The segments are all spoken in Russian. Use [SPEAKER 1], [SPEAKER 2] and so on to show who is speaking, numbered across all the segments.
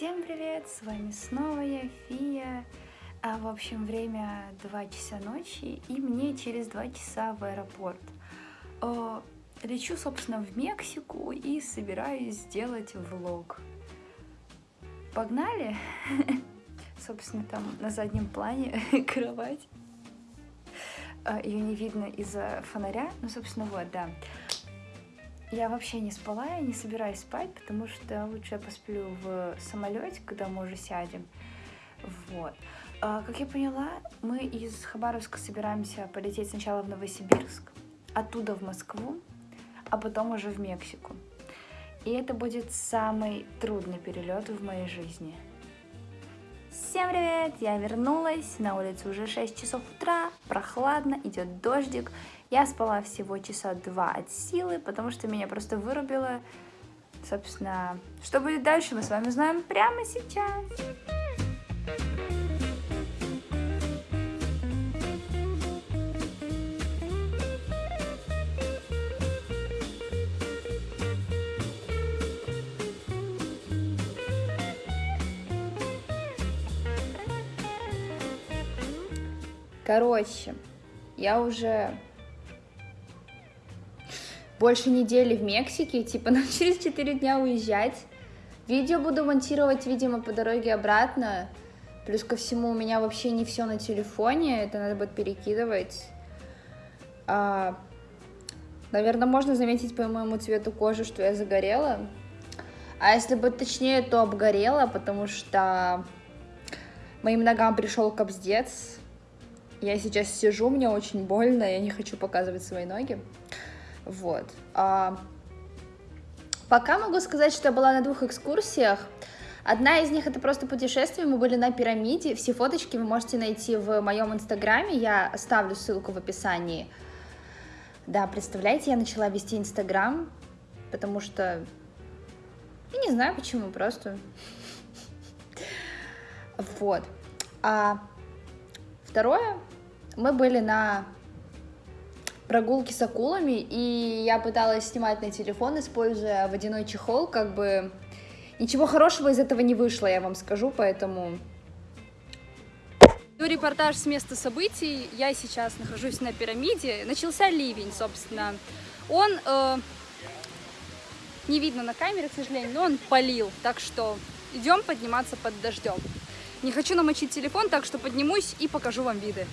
[SPEAKER 1] Всем привет, с вами снова я, Фия. А, в общем, время 2 часа ночи, и мне через 2 часа в аэропорт. О, лечу, собственно, в Мексику и собираюсь сделать влог. Погнали? Собственно, там на заднем плане кровать. А, Ее не видно из-за фонаря, ну, собственно, вот, да. Я вообще не спала, я не собираюсь спать, потому что лучше я посплю в самолете, когда мы уже сядем. Вот. А, как я поняла, мы из Хабаровска собираемся полететь сначала в Новосибирск, оттуда в Москву, а потом уже в Мексику. И это будет самый трудный перелет в моей жизни. Всем привет! Я вернулась, на улице уже 6 часов утра, прохладно, идет дождик. Я спала всего часа два от силы, потому что меня просто вырубило. Собственно, что будет дальше, мы с вами знаем прямо сейчас. Короче, я уже больше недели в Мексике, типа нам через 4 дня уезжать. Видео буду монтировать, видимо, по дороге обратно. Плюс ко всему у меня вообще не все на телефоне, это надо будет перекидывать. А, наверное, можно заметить по моему цвету кожи, что я загорела. А если быть точнее, то обгорела, потому что моим ногам пришел кобздец. Я сейчас сижу, мне очень больно, я не хочу показывать свои ноги. Вот. А, пока могу сказать, что я была на двух экскурсиях. Одна из них это просто путешествие, мы были на пирамиде, все фоточки вы можете найти в моем инстаграме, я оставлю ссылку в описании. Да, представляете, я начала вести инстаграм, потому что, я не знаю почему, просто. Вот. А второе, мы были на прогулки с акулами, и я пыталась снимать на телефон, используя водяной чехол, как бы ничего хорошего из этого не вышло, я вам скажу, поэтому...
[SPEAKER 2] Ну, репортаж с места событий. Я сейчас нахожусь на пирамиде. Начался ливень, собственно. Он э, не видно на камере, к сожалению, но он полил. Так что идем подниматься под дождем. Не хочу намочить телефон, так что поднимусь и покажу вам виды.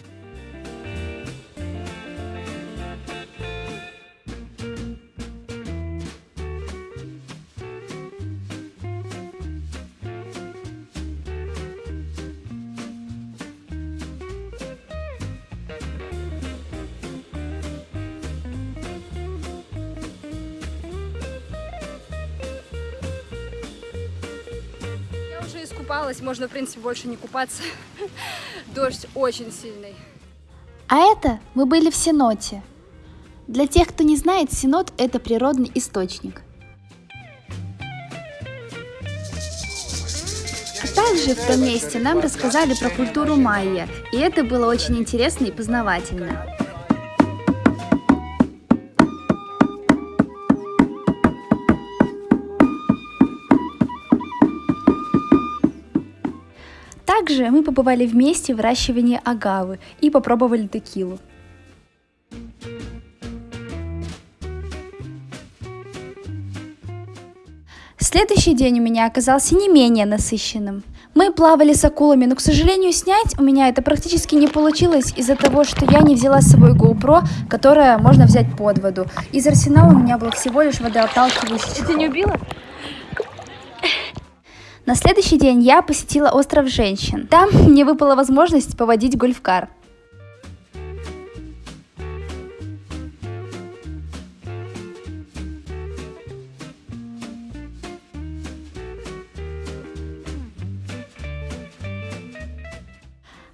[SPEAKER 2] Уже искупалась, можно, в принципе, больше не купаться. Дождь очень сильный.
[SPEAKER 1] А это мы были в Сеноте. Для тех, кто не знает, Сенот – это природный источник. Также в том месте нам рассказали про культуру майя, и это было очень интересно и познавательно. Также мы побывали вместе в выращивании агавы и попробовали текилу. Следующий день у меня оказался не менее насыщенным. Мы плавали с акулами, но, к сожалению, снять у меня это практически не получилось из-за того, что я не взяла с собой GoPro, которое можно взять под воду. Из арсенала у меня был всего лишь водоотталкивающий чехол.
[SPEAKER 2] Ты не убила?
[SPEAKER 1] На следующий день я посетила остров женщин. Там мне выпала возможность поводить гольфкар.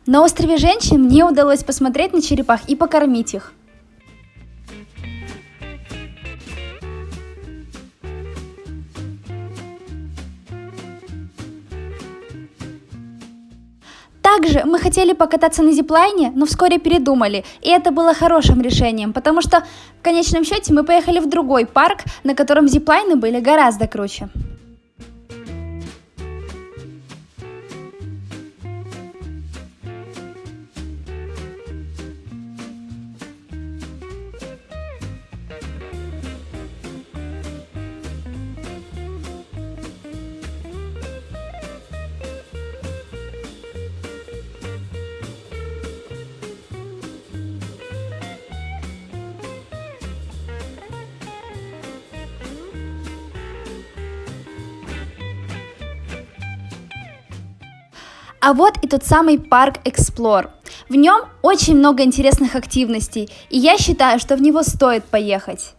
[SPEAKER 1] На острове женщин мне удалось посмотреть на черепах и покормить их. Также мы хотели покататься на зиплайне, но вскоре передумали, и это было хорошим решением, потому что в конечном счете мы поехали в другой парк, на котором зиплайны были гораздо круче. А вот и тот самый парк Explore. В нем очень много интересных активностей, и я считаю, что в него стоит поехать.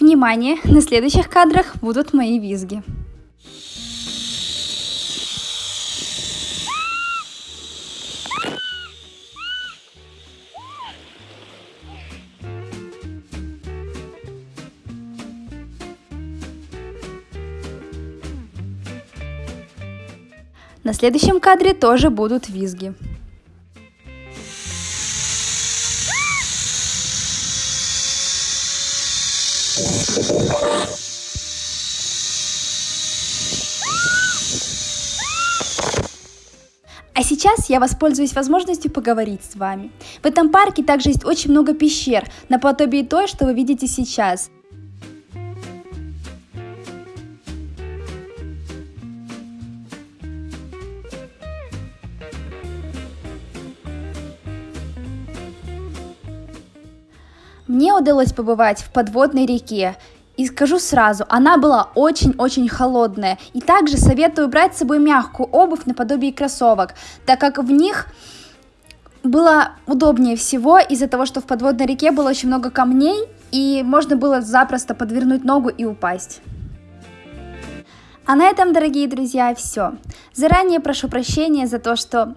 [SPEAKER 1] Внимание, на следующих кадрах будут мои визги. На следующем кадре тоже будут визги. А сейчас я воспользуюсь возможностью поговорить с вами. В этом парке также есть очень много пещер, наподобие той, что вы видите сейчас. Мне удалось побывать в подводной реке, и скажу сразу, она была очень-очень холодная. И также советую брать с собой мягкую обувь наподобие кроссовок, так как в них было удобнее всего из-за того, что в подводной реке было очень много камней, и можно было запросто подвернуть ногу и упасть. А на этом, дорогие друзья, все. Заранее прошу прощения за то, что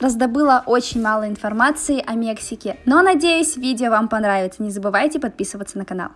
[SPEAKER 1] раздобыла очень мало информации о Мексике, но надеюсь, видео вам понравится. Не забывайте подписываться на канал.